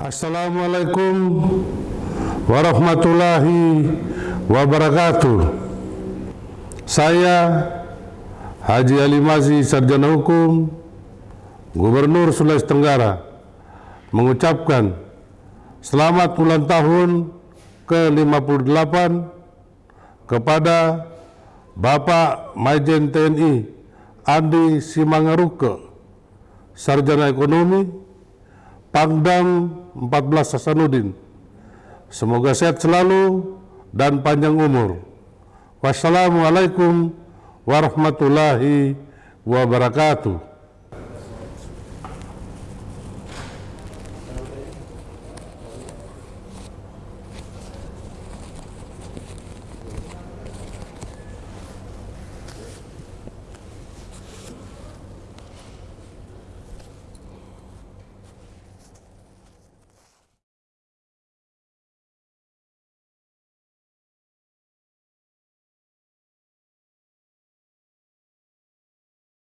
Assalamualaikum warahmatullahi wabarakatuh. Saya Haji Ali Mazi, Sarjana Hukum, Gubernur Sulawesi Tenggara, mengucapkan selamat ulang tahun ke-58 kepada Bapak Majen TNI Andi Simangaruke, Sarjana Ekonomi, Pangdam 14 Hasanuddin. Semoga sehat selalu dan panjang umur. Wassalamualaikum warahmatullahi wabarakatuh.